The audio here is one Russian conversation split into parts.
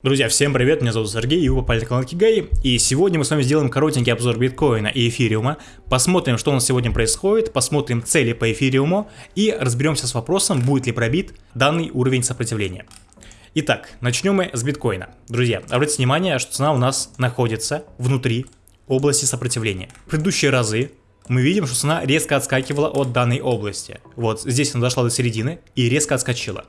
Друзья, всем привет, меня зовут Сергей, и вы попали на канал Кигай, и сегодня мы с вами сделаем коротенький обзор биткоина и эфириума, посмотрим, что у нас сегодня происходит, посмотрим цели по эфириуму и разберемся с вопросом, будет ли пробит данный уровень сопротивления. Итак, начнем мы с биткоина. Друзья, обратите внимание, что цена у нас находится внутри области сопротивления. В предыдущие разы мы видим, что цена резко отскакивала от данной области. Вот здесь она дошла до середины и резко отскочила.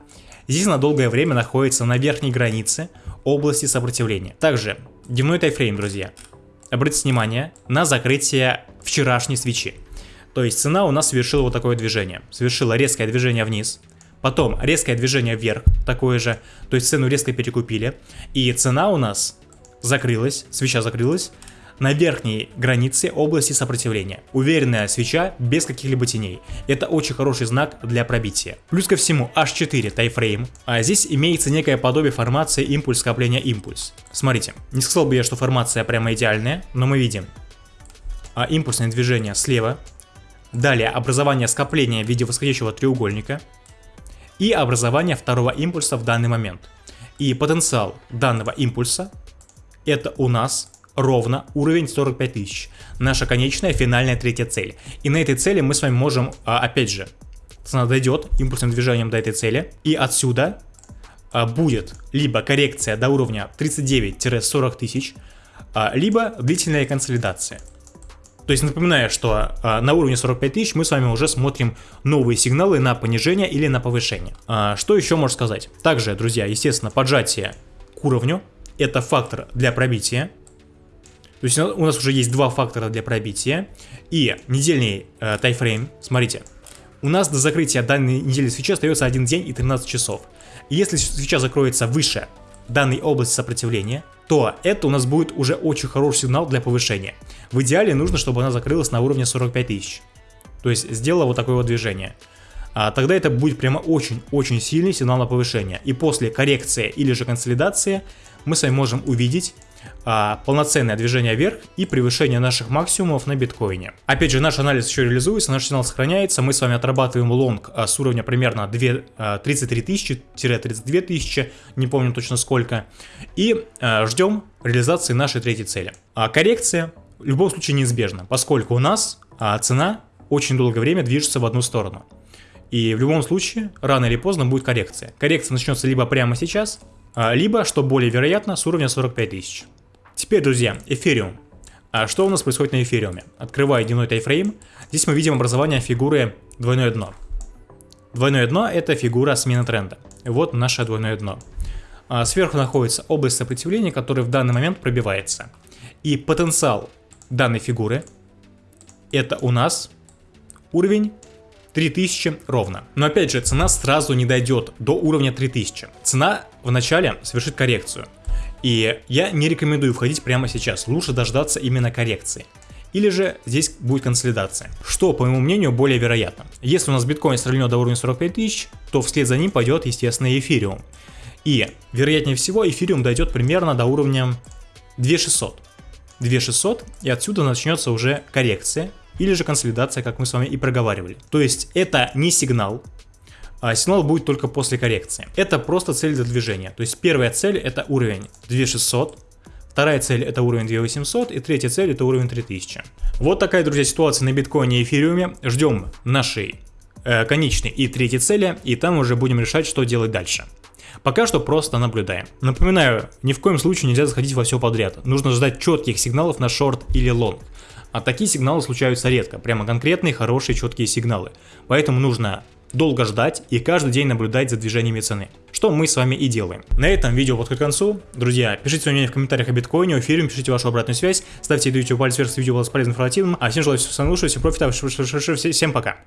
Здесь она долгое время находится на верхней границе области сопротивления. Также дневной тайфрейм, друзья. Обратите внимание на закрытие вчерашней свечи. То есть цена у нас совершила вот такое движение. Совершила резкое движение вниз, потом резкое движение вверх, такое же. То есть цену резко перекупили. И цена у нас закрылась, свеча закрылась на верхней границе области сопротивления. Уверенная свеча без каких-либо теней. Это очень хороший знак для пробития. Плюс ко всему H4 тайфрейм, а здесь имеется некое подобие формации импульс скопления импульс. Смотрите, не сказал бы я, что формация прямо идеальная, но мы видим а, импульсное движение слева, далее образование скопления в виде восходящего треугольника и образование второго импульса в данный момент. И потенциал данного импульса это у нас ровно уровень 45 тысяч. Наша конечная финальная третья цель. И на этой цели мы с вами можем, а, опять же, цена дойдет импульсным движением до этой цели. И отсюда а, будет либо коррекция до уровня 39-40 тысяч, а, либо длительная консолидация. То есть напоминаю, что на уровне 45 тысяч мы с вами уже смотрим новые сигналы на понижение или на повышение. Что еще можно сказать? Также, друзья, естественно, поджатие к уровню. Это фактор для пробития. То есть у нас уже есть два фактора для пробития. И недельный э, тайфрейм, смотрите, у нас до закрытия данной недели свечи остается 1 день и 13 часов. Если свеча закроется выше данной области сопротивления, то это у нас будет уже очень хороший сигнал для повышения. В идеале нужно, чтобы она закрылась на уровне 45 тысяч. То есть сделала вот такое вот движение. А тогда это будет прямо очень-очень сильный сигнал на повышение. И после коррекции или же консолидации мы с вами можем увидеть а, полноценное движение вверх и превышение наших максимумов на биткоине. Опять же, наш анализ еще реализуется, наш сигнал сохраняется, мы с вами отрабатываем лонг а, с уровня примерно 2, а, 33 тысячи-32 тысячи, не помню точно сколько, и а, ждем реализации нашей третьей цели. А коррекция в любом случае неизбежна, поскольку у нас а, цена очень долгое время движется в одну сторону. И в любом случае, рано или поздно будет коррекция. Коррекция начнется либо прямо сейчас, либо, что более вероятно, с уровня 45 тысяч. Теперь, друзья, эфириум. А что у нас происходит на эфириуме? Открывая дневной тайфрейм, здесь мы видим образование фигуры двойное дно. Двойное дно это фигура смены тренда. Вот наше двойное дно. А сверху находится область сопротивления, которая в данный момент пробивается. И потенциал данной фигуры это у нас уровень 3000 ровно. Но опять же, цена сразу не дойдет до уровня 3000. Цена вначале совершит коррекцию. И я не рекомендую входить прямо сейчас, лучше дождаться именно коррекции. Или же здесь будет консолидация. Что, по моему мнению, более вероятно. Если у нас биткоин стрельнет до уровня 45 тысяч, то вслед за ним пойдет, естественно, эфириум. И, вероятнее всего, эфириум дойдет примерно до уровня 2600. 2600, и отсюда начнется уже коррекция, или же консолидация, как мы с вами и проговаривали. То есть это не сигнал, а сигнал будет только после коррекции. Это просто цель для движения. То есть первая цель это уровень 2600, вторая цель это уровень 2800 и третья цель это уровень 3000. Вот такая, друзья, ситуация на биткоине и эфириуме. Ждем нашей э, конечной и третьей цели, и там уже будем решать, что делать дальше. Пока что просто наблюдаем. Напоминаю, ни в коем случае нельзя заходить во все подряд. Нужно ждать четких сигналов на шорт или лонг. А такие сигналы случаются редко, прямо конкретные, хорошие, четкие сигналы. Поэтому нужно долго ждать и каждый день наблюдать за движениями цены. Что мы с вами и делаем. На этом видео подходит к концу. Друзья, пишите свое мнение в комментариях о биткоине, о эфире, пишите вашу обратную связь, ставьте видео палец вверх, если видео было полезным информативным. А всем желаю всего самого лучшего, всего профита, всем пока.